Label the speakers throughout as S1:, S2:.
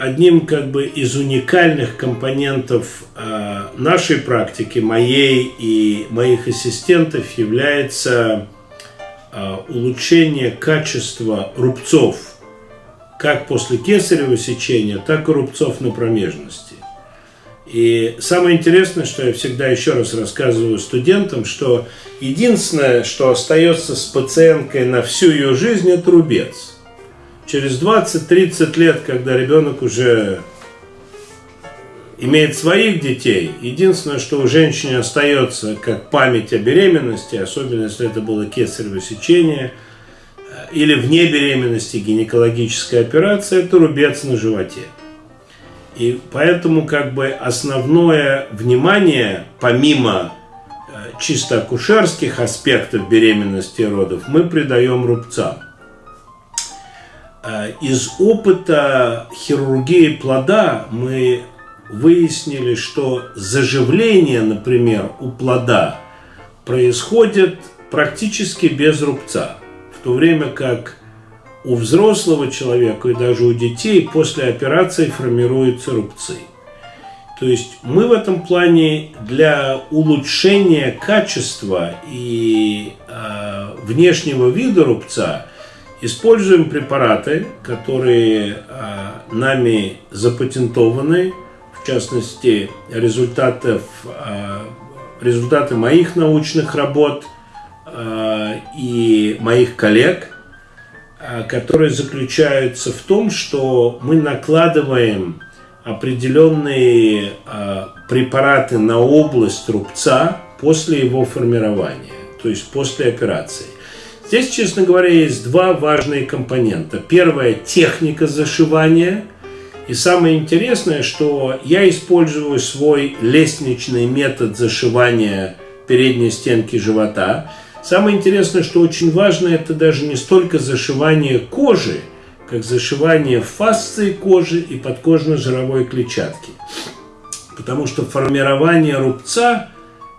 S1: одним как бы из уникальных компонентов э, нашей практики, моей и моих ассистентов, является э, улучшение качества рубцов, как после кесарево сечения, так и рубцов на промежности. И самое интересное, что я всегда еще раз рассказываю студентам, что единственное, что остается с пациенткой на всю ее жизнь, это рубец. Через 20-30 лет, когда ребенок уже имеет своих детей, единственное, что у женщины остается как память о беременности, особенно если это было кесарево сечение, э, или вне беременности гинекологическая операция, это рубец на животе. И поэтому как бы основное внимание, помимо э, чисто акушерских аспектов беременности и родов, мы придаем рубцам. Э, из опыта хирургии плода мы выяснили, что заживление, например, у плода происходит практически без рубца, в то время как у взрослого человека и даже у детей после операции формируются рубцы. То есть мы в этом плане для улучшения качества и э, внешнего вида рубца используем препараты, которые э, нами запатентованы, в частности результатов, э, результаты моих научных работ э, и моих коллег – которые заключаются в том, что мы накладываем определенные препараты на область рубца после его формирования, то есть после операции. Здесь, честно говоря, есть два важные компонента. Первое – техника зашивания. И самое интересное, что я использую свой лестничный метод зашивания передней стенки живота – Самое интересное, что очень важно, это даже не столько зашивание кожи, как зашивание фасции кожи и подкожно-жировой клетчатки. Потому что формирование рубца,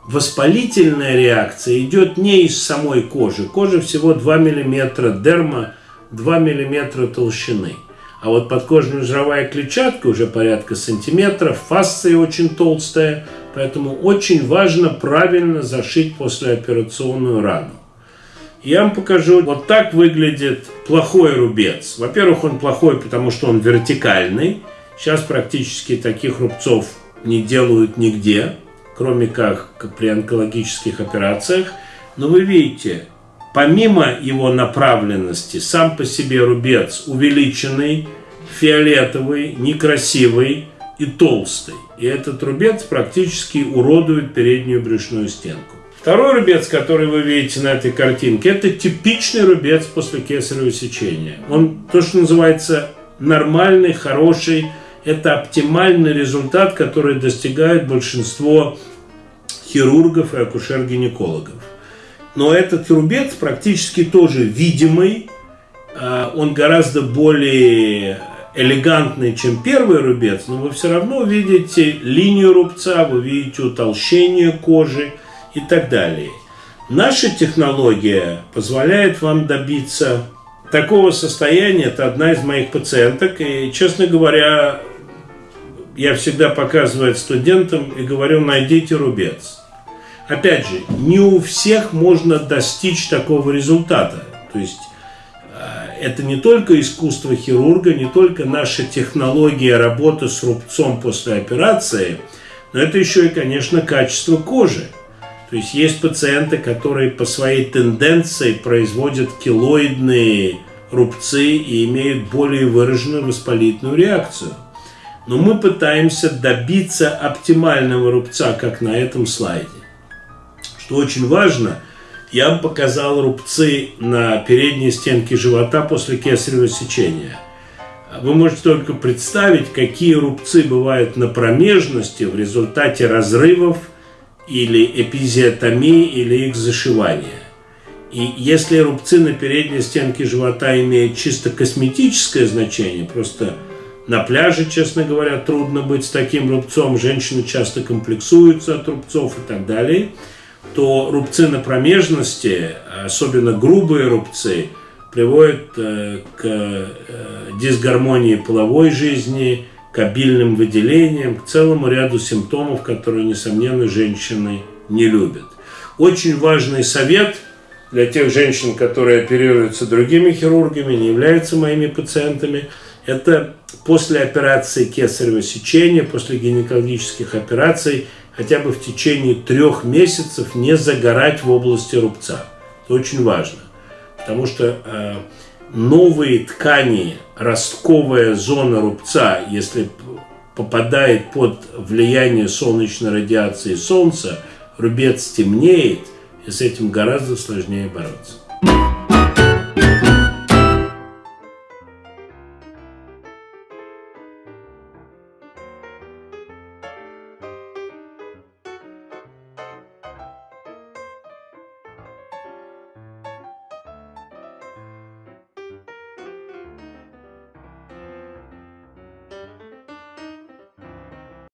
S1: воспалительная реакция идет не из самой кожи. Кожа всего 2 мм дерма, 2 мм толщины. А вот подкожно-жировая клетчатка уже порядка сантиметров, фасция очень толстая – Поэтому очень важно правильно зашить послеоперационную рану. Я вам покажу, вот так выглядит плохой рубец. Во-первых, он плохой, потому что он вертикальный. Сейчас практически таких рубцов не делают нигде, кроме как при онкологических операциях. Но вы видите, помимо его направленности, сам по себе рубец увеличенный, фиолетовый, некрасивый и толстый и этот рубец практически уродует переднюю брюшную стенку. Второй рубец, который вы видите на этой картинке, это типичный рубец после кесарево сечения. Он то, что называется нормальный, хороший, это оптимальный результат, который достигает большинство хирургов и акушер-гинекологов. Но этот рубец практически тоже видимый, а, он гораздо более элегантный, чем первый рубец, но вы все равно видите линию рубца, вы видите утолщение кожи и так далее. Наша технология позволяет вам добиться такого состояния. Это одна из моих пациенток. И, честно говоря, я всегда показываю студентам и говорю, найдите рубец. Опять же, не у всех можно достичь такого результата. То есть это не только искусство хирурга, не только наша технология работы с рубцом после операции, но это еще и, конечно, качество кожи. То есть есть пациенты, которые по своей тенденции производят килоидные рубцы и имеют более выраженную воспалительную реакцию. Но мы пытаемся добиться оптимального рубца, как на этом слайде. Что очень важно – я вам показал рубцы на передней стенке живота после кесарево сечения. Вы можете только представить, какие рубцы бывают на промежности в результате разрывов или эпизиотомии или их зашивания. И если рубцы на передней стенке живота имеют чисто косметическое значение, просто на пляже, честно говоря, трудно быть с таким рубцом, женщины часто комплексуются от рубцов и так далее – то рубцы на промежности, особенно грубые рубцы, приводит э, к э, дисгармонии половой жизни, к обильным выделениям, к целому ряду симптомов, которые, несомненно, женщины не любят. Очень важный совет для тех женщин, которые оперируются другими хирургами, не являются моими пациентами, это после операции кесарево сечения, после гинекологических операций, хотя бы в течение трех месяцев не загорать в области рубца. Это очень важно, потому что э, новые ткани, ростковая зона рубца, если попадает под влияние солнечной радиации солнца, рубец темнеет, и с этим гораздо сложнее бороться.